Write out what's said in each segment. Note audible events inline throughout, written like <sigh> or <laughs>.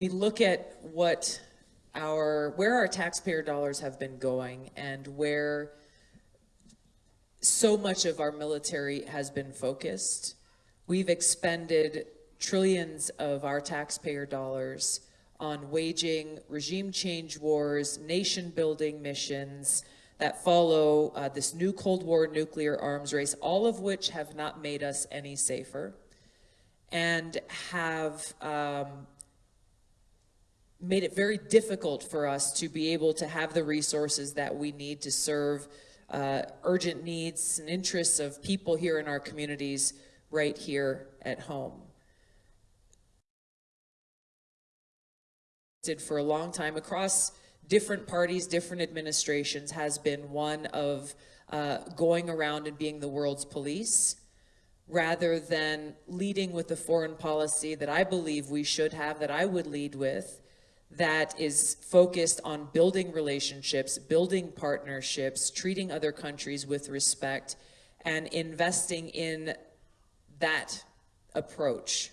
we look at what our, where our taxpayer dollars have been going and where so much of our military has been focused, we've expended trillions of our taxpayer dollars on waging regime change wars, nation building missions that follow uh, this new Cold War nuclear arms race, all of which have not made us any safer and have um, made it very difficult for us to be able to have the resources that we need to serve uh, urgent needs and interests of people here in our communities right here at home. Did For a long time across different parties, different administrations has been one of uh, going around and being the world's police rather than leading with the foreign policy that I believe we should have, that I would lead with, that is focused on building relationships, building partnerships, treating other countries with respect, and investing in that approach.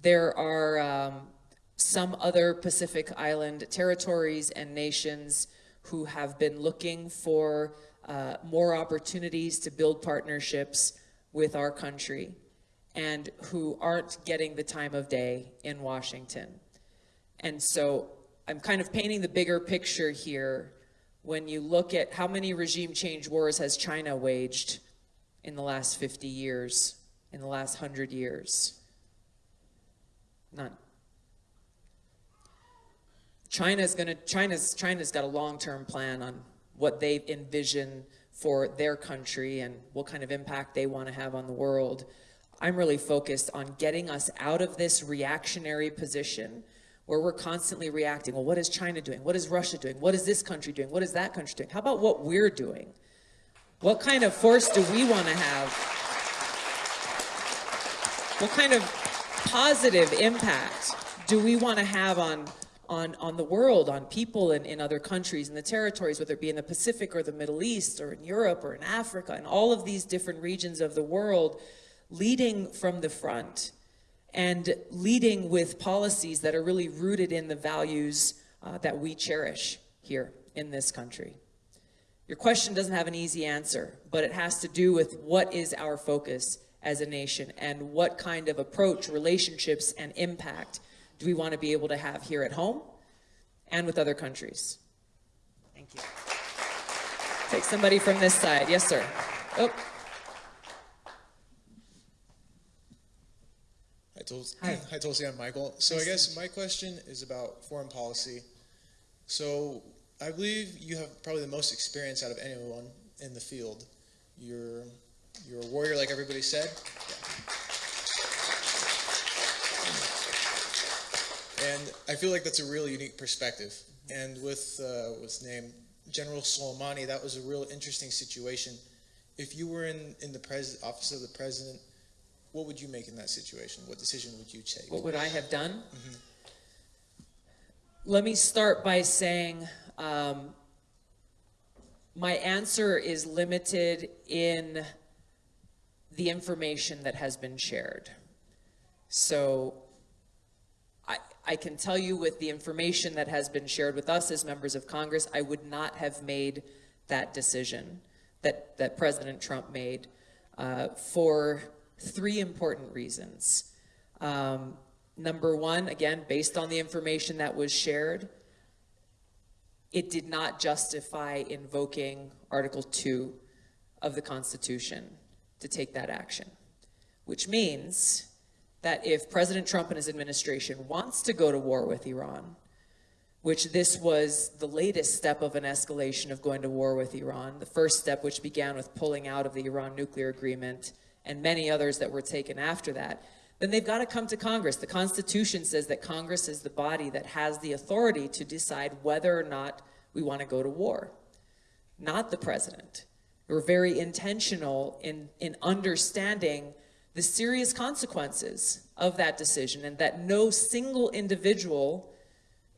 There are um, some other Pacific Island territories and nations who have been looking for uh, more opportunities to build partnerships with our country and who aren't getting the time of day in Washington. And so I'm kind of painting the bigger picture here when you look at how many regime change wars has China waged in the last 50 years, in the last 100 years? None. China's to China's China's got a long-term plan on what they envision for their country and what kind of impact they want to have on the world. I'm really focused on getting us out of this reactionary position where we're constantly reacting. Well, what is China doing? What is Russia doing? What is this country doing? What is that country doing? How about what we're doing? What kind of force do we want to have? What kind of positive impact do we want to have on, on, on the world, on people in, in other countries, in the territories, whether it be in the Pacific or the Middle East or in Europe or in Africa, and all of these different regions of the world, leading from the front and leading with policies that are really rooted in the values uh, that we cherish here in this country. Your question doesn't have an easy answer, but it has to do with what is our focus as a nation and what kind of approach, relationships, and impact do we want to be able to have here at home and with other countries. Thank you. Take somebody from this side. Yes, sir. Oh. Hi, Tulsi. Hi. Hi, Tulsi. I'm Michael. So nice I guess my question is about foreign policy. So I believe you have probably the most experience out of anyone in the field. You're you're a warrior, like everybody said. Yeah. And I feel like that's a really unique perspective. And with uh, what's name General Soleimani, that was a real interesting situation. If you were in in the pres office of the president what would you make in that situation? What decision would you take? What would I have done? Mm -hmm. Let me start by saying um, my answer is limited in the information that has been shared. So I, I can tell you with the information that has been shared with us as members of Congress, I would not have made that decision that, that President Trump made uh, for three important reasons. Um, number one, again, based on the information that was shared, it did not justify invoking Article 2 of the Constitution to take that action, which means that if President Trump and his administration wants to go to war with Iran, which this was the latest step of an escalation of going to war with Iran, the first step which began with pulling out of the Iran nuclear agreement and many others that were taken after that, then they've got to come to Congress. The Constitution says that Congress is the body that has the authority to decide whether or not we want to go to war, not the president. We're very intentional in, in understanding the serious consequences of that decision and that no single individual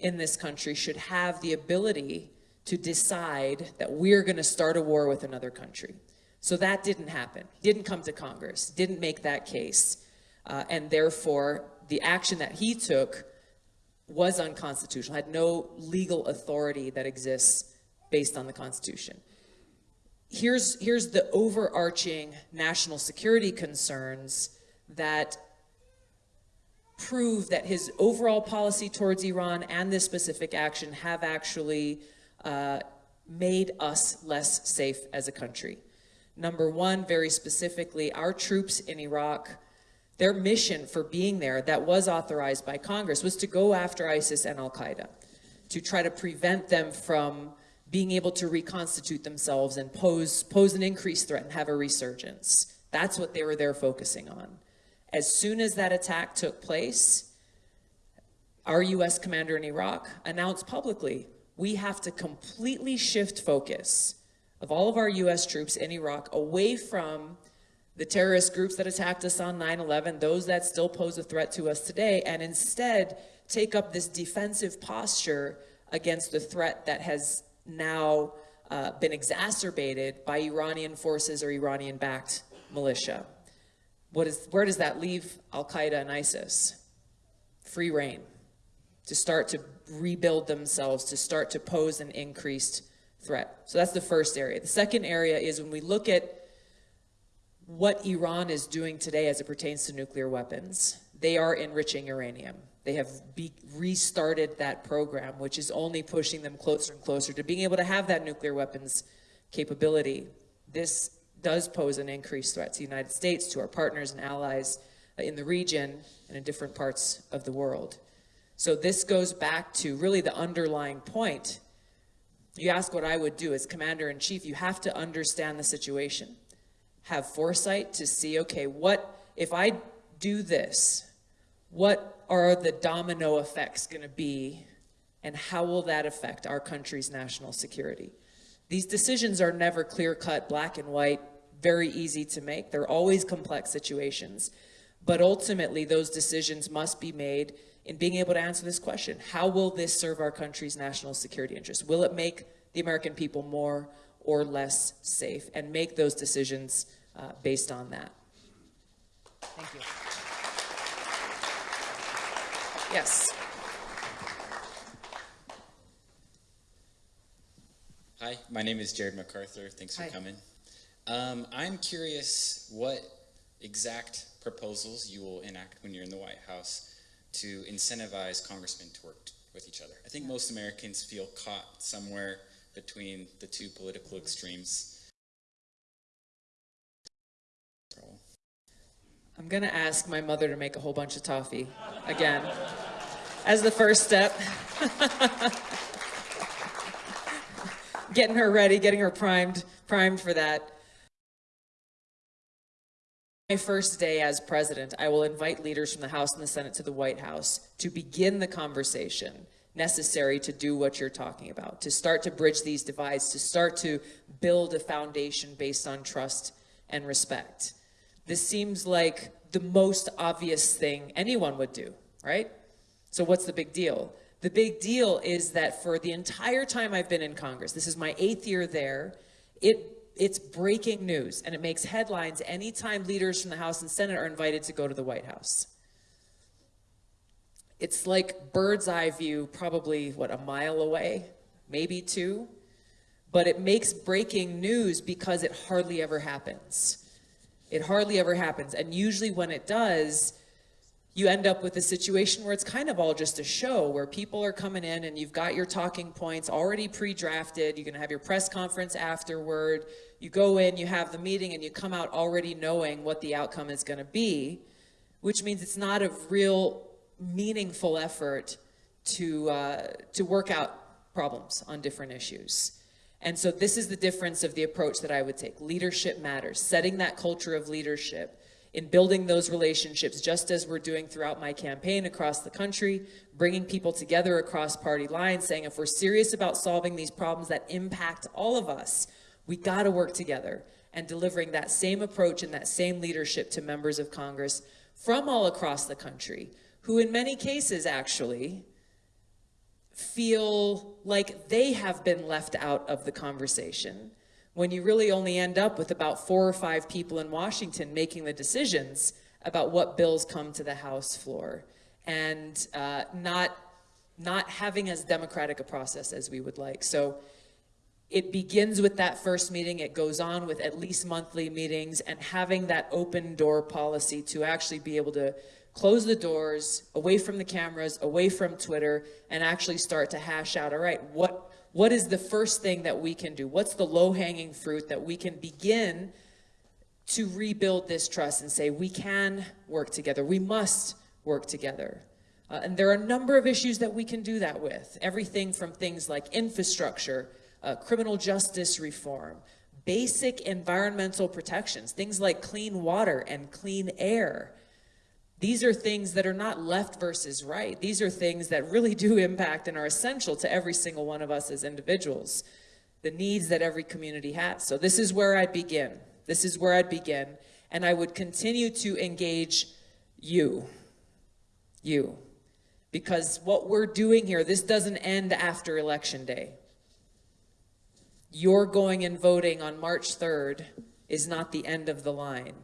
in this country should have the ability to decide that we're going to start a war with another country. So that didn't happen. He Didn't come to Congress, didn't make that case. Uh, and therefore, the action that he took was unconstitutional, had no legal authority that exists based on the Constitution. Here's, here's the overarching national security concerns that prove that his overall policy towards Iran and this specific action have actually uh, made us less safe as a country. Number one, very specifically, our troops in Iraq, their mission for being there that was authorized by Congress was to go after ISIS and Al-Qaeda, to try to prevent them from being able to reconstitute themselves and pose, pose an increased threat and have a resurgence. That's what they were there focusing on. As soon as that attack took place, our U.S. commander in Iraq announced publicly, we have to completely shift focus of all of our U.S. troops in Iraq away from the terrorist groups that attacked us on 9-11, those that still pose a threat to us today, and instead take up this defensive posture against the threat that has now uh, been exacerbated by Iranian forces or Iranian-backed militia. What is, where does that leave Al-Qaeda and ISIS? Free rein to start to rebuild themselves, to start to pose an increased threat. So that's the first area. The second area is when we look at what Iran is doing today as it pertains to nuclear weapons, they are enriching uranium. They have restarted that program, which is only pushing them closer and closer to being able to have that nuclear weapons capability. This does pose an increased threat to the United States, to our partners and allies uh, in the region and in different parts of the world. So this goes back to really the underlying point. You ask what I would do as commander-in-chief, you have to understand the situation. Have foresight to see, okay, what, if I do this, what are the domino effects gonna be and how will that affect our country's national security? These decisions are never clear-cut, black and white, very easy to make. They're always complex situations. But ultimately, those decisions must be made in being able to answer this question. How will this serve our country's national security interests? Will it make the American people more or less safe? And make those decisions uh, based on that. Thank you. Yes. Hi, my name is Jared MacArthur. Thanks for Hi. coming. Um, I'm curious what exact proposals you will enact when you're in the White House to incentivize congressmen to work with each other. I think most Americans feel caught somewhere between the two political extremes. I'm gonna ask my mother to make a whole bunch of toffee again as the first step. <laughs> getting her ready, getting her primed, primed for that. My first day as president, I will invite leaders from the House and the Senate to the White House to begin the conversation necessary to do what you're talking about, to start to bridge these divides, to start to build a foundation based on trust and respect. This seems like the most obvious thing anyone would do, right? So what's the big deal? The big deal is that for the entire time I've been in Congress, this is my eighth year there, it it's breaking news and it makes headlines anytime leaders from the House and Senate are invited to go to the White House. It's like bird's eye view, probably, what, a mile away, maybe two? But it makes breaking news because it hardly ever happens. It hardly ever happens. And usually when it does, you end up with a situation where it's kind of all just a show where people are coming in and you've got your talking points already pre-drafted. You're going to have your press conference afterward. You go in, you have the meeting, and you come out already knowing what the outcome is going to be, which means it's not a real meaningful effort to, uh, to work out problems on different issues. And so this is the difference of the approach that I would take. Leadership matters, setting that culture of leadership in building those relationships, just as we're doing throughout my campaign across the country, bringing people together across party lines, saying if we're serious about solving these problems that impact all of us, we gotta work together and delivering that same approach and that same leadership to members of Congress from all across the country, who in many cases actually feel like they have been left out of the conversation when you really only end up with about four or five people in Washington making the decisions about what bills come to the House floor. And uh, not, not having as democratic a process as we would like. So it begins with that first meeting, it goes on with at least monthly meetings. And having that open door policy to actually be able to close the doors away from the cameras, away from Twitter, and actually start to hash out, all right, what, what is the first thing that we can do? What's the low hanging fruit that we can begin to rebuild this trust and say, we can work together, we must work together. Uh, and there are a number of issues that we can do that with. Everything from things like infrastructure, uh, criminal justice reform, basic environmental protections, things like clean water and clean air. These are things that are not left versus right. These are things that really do impact and are essential to every single one of us as individuals, the needs that every community has. So this is where I'd begin. This is where I'd begin. And I would continue to engage you, you, because what we're doing here, this doesn't end after Election Day. Your going and voting on March 3rd is not the end of the line.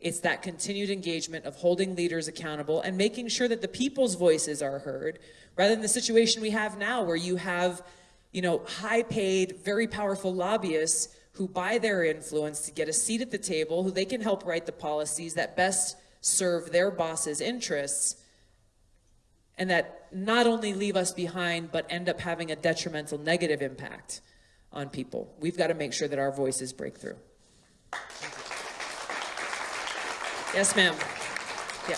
It's that continued engagement of holding leaders accountable and making sure that the people's voices are heard, rather than the situation we have now where you have, you know, high paid, very powerful lobbyists who buy their influence to get a seat at the table, who they can help write the policies that best serve their boss's interests, and that not only leave us behind, but end up having a detrimental negative impact on people. We've got to make sure that our voices break through. Yes, ma'am. Yeah.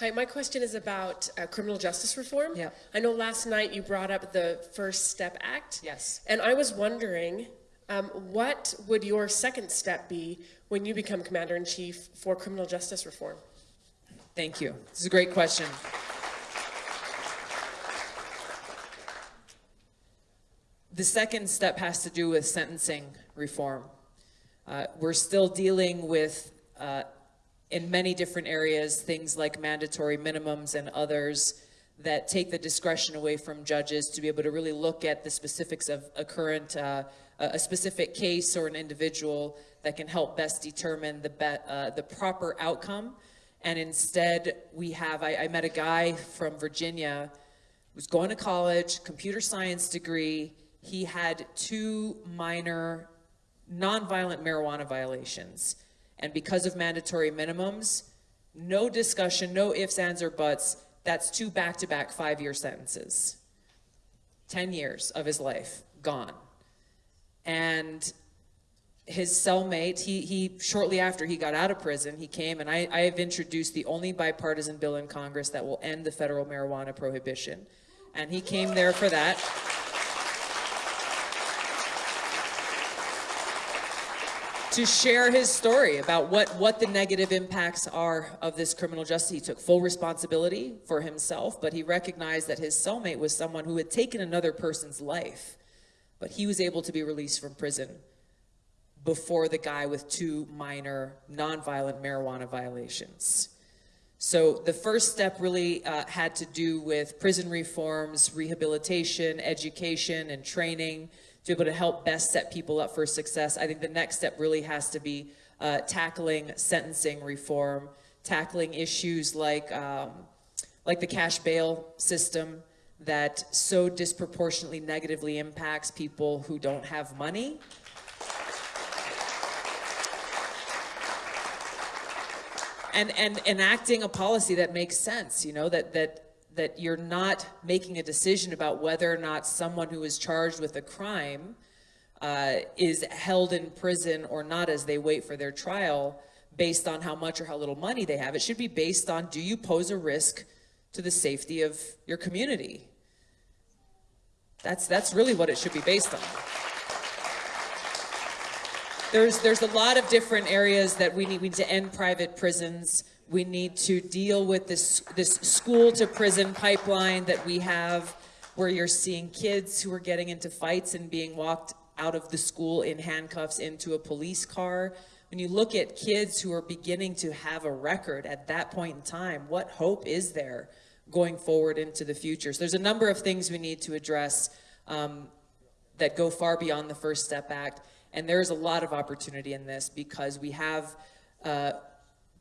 Hi, my question is about uh, criminal justice reform. Yeah. I know last night you brought up the First Step Act. Yes. And I was wondering, um, what would your second step be when you become commander in chief for criminal justice reform? Thank you. This is a great question. The second step has to do with sentencing reform. Uh, we're still dealing with, uh, in many different areas, things like mandatory minimums and others that take the discretion away from judges to be able to really look at the specifics of a current, uh, a specific case or an individual that can help best determine the, be, uh, the proper outcome. And instead, we have, I, I met a guy from Virginia was going to college, computer science degree. He had two minor nonviolent marijuana violations. And because of mandatory minimums, no discussion, no ifs, ands, or buts, that's two back-to-back five-year sentences. 10 years of his life gone. And his cellmate, he, he shortly after he got out of prison, he came and I, I have introduced the only bipartisan bill in Congress that will end the federal marijuana prohibition. And he came there for that. To share his story about what, what the negative impacts are of this criminal justice. He took full responsibility for himself, but he recognized that his cellmate was someone who had taken another person's life, but he was able to be released from prison before the guy with two minor nonviolent marijuana violations. So the first step really uh, had to do with prison reforms, rehabilitation, education, and training to be able to help best set people up for success. I think the next step really has to be uh, tackling sentencing reform, tackling issues like, um, like the cash bail system that so disproportionately negatively impacts people who don't have money. And, and enacting a policy that makes sense, you know, that, that that you're not making a decision about whether or not someone who is charged with a crime uh, is held in prison or not as they wait for their trial based on how much or how little money they have. It should be based on do you pose a risk to the safety of your community? That's, that's really what it should be based on. There's, there's a lot of different areas that we need, we need to end private prisons. We need to deal with this, this school to prison pipeline that we have where you're seeing kids who are getting into fights and being walked out of the school in handcuffs into a police car. When you look at kids who are beginning to have a record at that point in time, what hope is there going forward into the future? So there's a number of things we need to address um, that go far beyond the First Step Act. And there's a lot of opportunity in this because we have uh,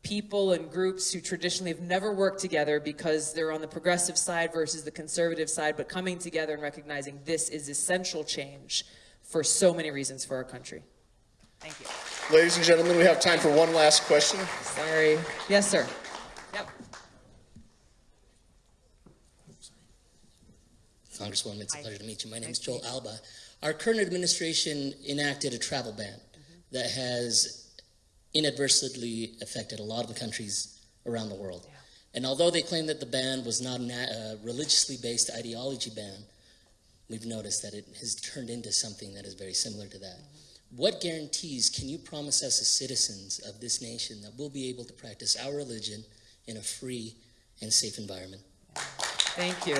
people and groups who traditionally have never worked together because they're on the progressive side versus the conservative side, but coming together and recognizing this is essential change for so many reasons for our country. Thank you. Ladies and gentlemen, we have time for one last question. Sorry. Yes, sir. Yep. Congresswoman, it's a pleasure to meet you. My name is Joel Alba. Our current administration enacted a travel ban mm-hmm. that has inadvertently affected a lot of the countries around the world. And although they claim that the ban was not a uh, religiously based ideology ban, we've noticed that it has turned into something that is very similar to that. Mm-hmm. What guarantees can you promise us as citizens of this nation that we'll be able to practice our religion in a free and safe environment? Thank you.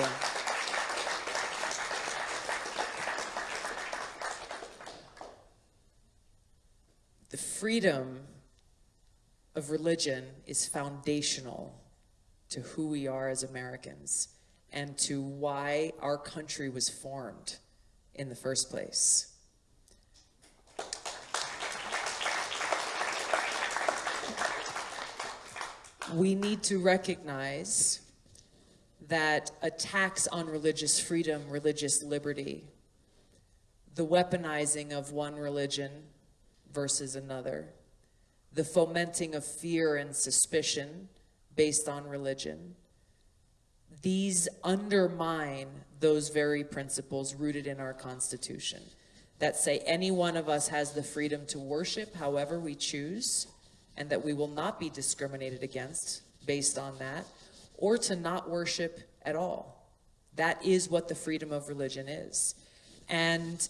The freedom of religion is foundational to who we are as Americans and to why our country was formed in the first place. We need to recognize that attacks on religious freedom, religious liberty, the weaponizing of one religion versus another, the fomenting of fear and suspicion based on religion, these undermine those very principles rooted in our Constitution that say any one of us has the freedom to worship however we choose and that we will not be discriminated against based on that or to not worship at all. That is what the freedom of religion is. And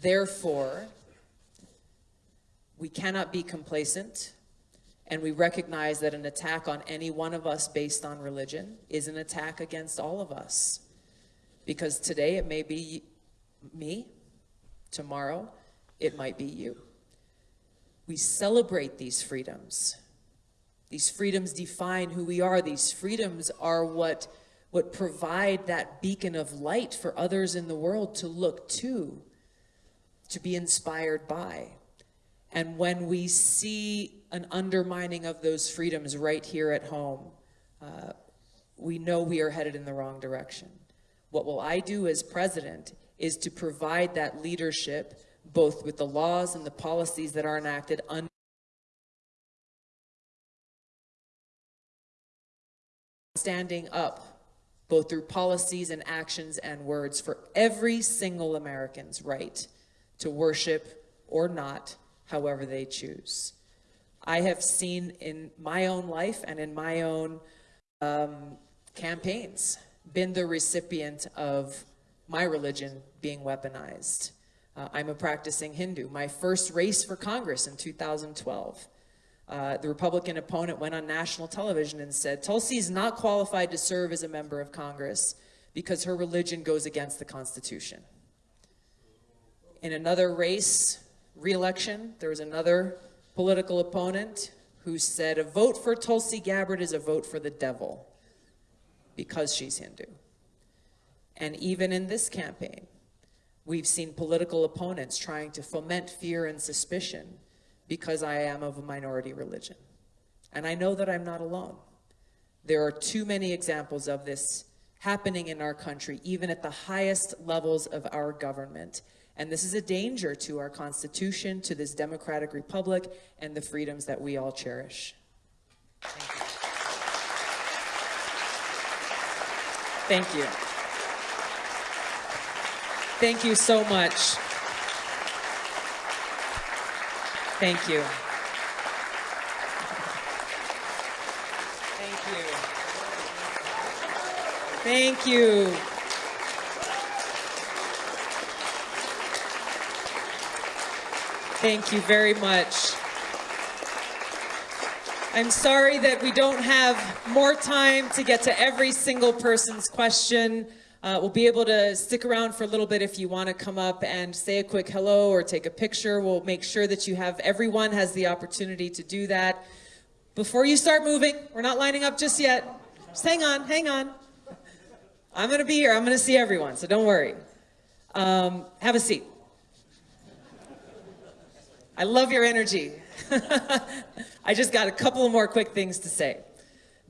therefore, we cannot be complacent and we recognize that an attack on any one of us based on religion is an attack against all of us. Because today it may be me, tomorrow it might be you. We celebrate these freedoms. These freedoms define who we are. These freedoms are what, what provide that beacon of light for others in the world to look to, to be inspired by. And when we see an undermining of those freedoms right here at home, uh, we know we are headed in the wrong direction. What will I do as president is to provide that leadership both with the laws and the policies that are enacted under standing up both through policies and actions and words for every single American's right to worship or not, however they choose. I have seen in my own life and in my own um, campaigns been the recipient of my religion being weaponized. Uh, I'm a practicing Hindu. My first race for Congress in 2012, uh, the Republican opponent went on national television and said, Tulsi is not qualified to serve as a member of Congress because her religion goes against the Constitution. In another race, re-election, there was another political opponent who said, a vote for Tulsi Gabbard is a vote for the devil because she's Hindu. And even in this campaign, we've seen political opponents trying to foment fear and suspicion because I am of a minority religion. And I know that I'm not alone. There are too many examples of this happening in our country, even at the highest levels of our government. And this is a danger to our Constitution, to this democratic republic, and the freedoms that we all cherish. Thank you. Thank you so much. Thank you. Thank you. Thank you. Thank you very much. I'm sorry that we don't have more time to get to every single person's question. Uh, we'll be able to stick around for a little bit if you want to come up and say a quick hello or take a picture. We'll make sure that you have, everyone has the opportunity to do that. Before you start moving, we're not lining up just yet. Just hang on, hang on. I'm going to be here. I'm going to see everyone, so don't worry. Um, have a seat. I love your energy. <laughs> I just got a couple more quick things to say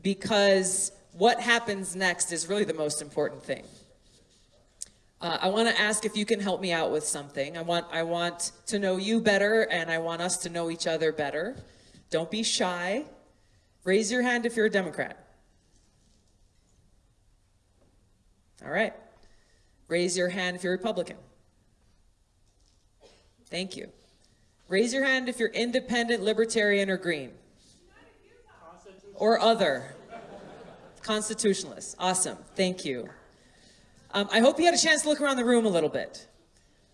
because what happens next is really the most important thing. Uh, I want to ask if you can help me out with something. I want, I want to know you better and I want us to know each other better. Don't be shy. Raise your hand if you're a Democrat. All right. Raise your hand if you're Republican. Thank you. Raise your hand if you're independent, libertarian, or green. Or other. Constitutionalist. Awesome. Thank you. Um, I hope you had a chance to look around the room a little bit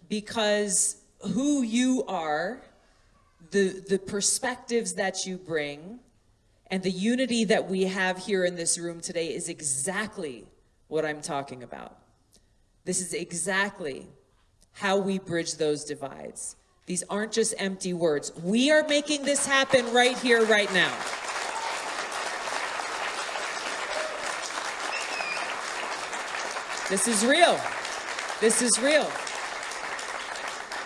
because who you are, the, the perspectives that you bring, and the unity that we have here in this room today is exactly what I'm talking about. This is exactly how we bridge those divides. These aren't just empty words. We are making this happen right here, right now. This is real. This is real.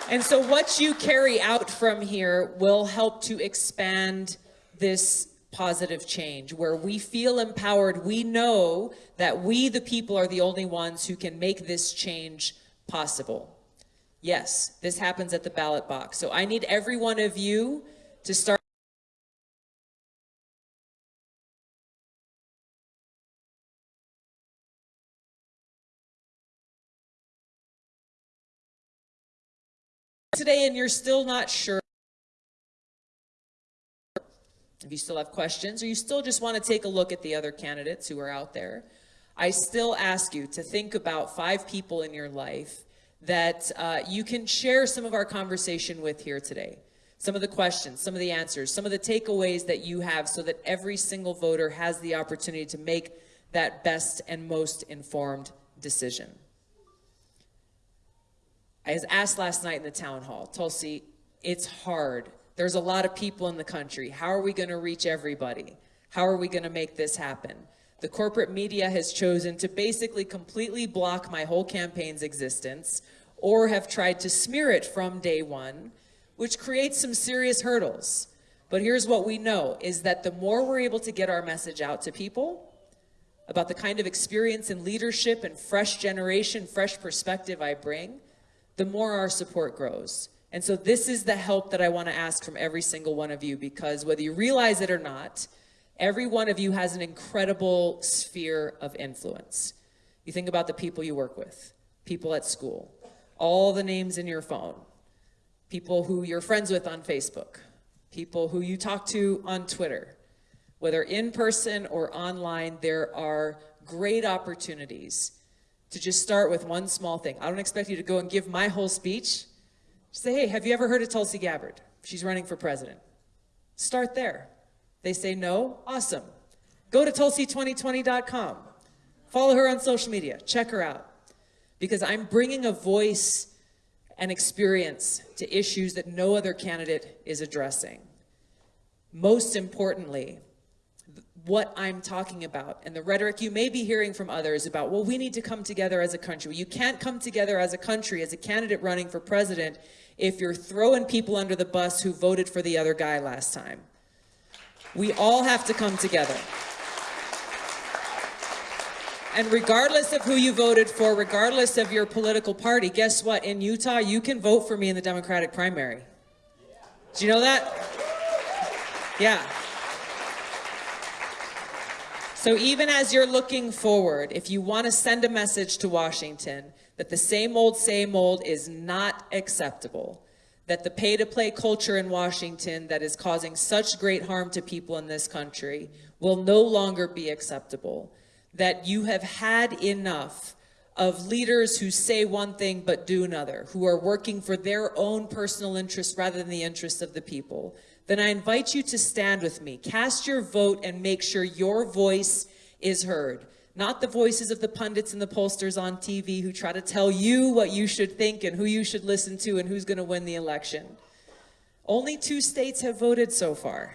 And so what you carry out from here will help to expand this positive change where we feel empowered. We know that we, the people, are the only ones who can make this change possible. Yes, this happens at the ballot box. So I need every one of you to start today and you're still not sure if you still have questions or you still just want to take a look at the other candidates who are out there, I still ask you to think about five people in your life that uh, you can share some of our conversation with here today. Some of the questions, some of the answers, some of the takeaways that you have so that every single voter has the opportunity to make that best and most informed decision. I was asked last night in the town hall, Tulsi, it's hard. There's a lot of people in the country. How are we going to reach everybody? How are we going to make this happen? The corporate media has chosen to basically completely block my whole campaign's existence or have tried to smear it from day one, which creates some serious hurdles. But here's what we know is that the more we're able to get our message out to people about the kind of experience and leadership and fresh generation, fresh perspective I bring, the more our support grows. And so this is the help that I want to ask from every single one of you because whether you realize it or not, every one of you has an incredible sphere of influence. You think about the people you work with, people at school, all the names in your phone, people who you're friends with on Facebook, people who you talk to on Twitter, whether in person or online, there are great opportunities to just start with one small thing. I don't expect you to go and give my whole speech. Say, hey, have you ever heard of Tulsi Gabbard? She's running for president. Start there. They say no, awesome. Go to tulsi2020.com. Follow her on social media. Check her out. Because I'm bringing a voice and experience to issues that no other candidate is addressing. Most importantly, what I'm talking about and the rhetoric you may be hearing from others about, well, we need to come together as a country. You can't come together as a country, as a candidate running for president, if you're throwing people under the bus who voted for the other guy last time. We all have to come together. And regardless of who you voted for, regardless of your political party, guess what? In Utah, you can vote for me in the Democratic primary. Do you know that? Yeah. So even as you're looking forward, if you want to send a message to Washington that the same old, same old is not acceptable, that the pay-to-play culture in Washington that is causing such great harm to people in this country will no longer be acceptable, that you have had enough of leaders who say one thing but do another, who are working for their own personal interests rather than the interests of the people, then I invite you to stand with me. Cast your vote and make sure your voice is heard. Not the voices of the pundits and the pollsters on TV who try to tell you what you should think and who you should listen to and who's going to win the election. Only two states have voted so far.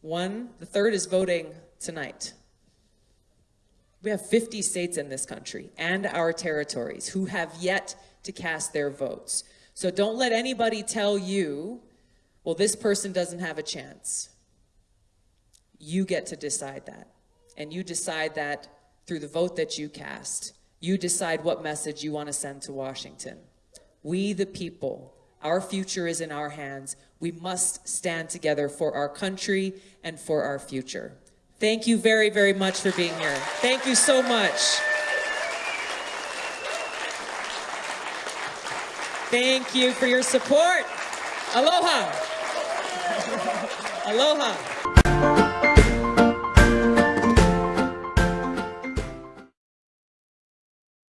One, the third is voting tonight. We have 50 states in this country and our territories who have yet to cast their votes. So don't let anybody tell you well, this person doesn't have a chance. You get to decide that. And you decide that through the vote that you cast. You decide what message you want to send to Washington. We, the people, our future is in our hands. We must stand together for our country and for our future. Thank you very, very much for being here. Thank you so much. Thank you for your support. Aloha. Aloha.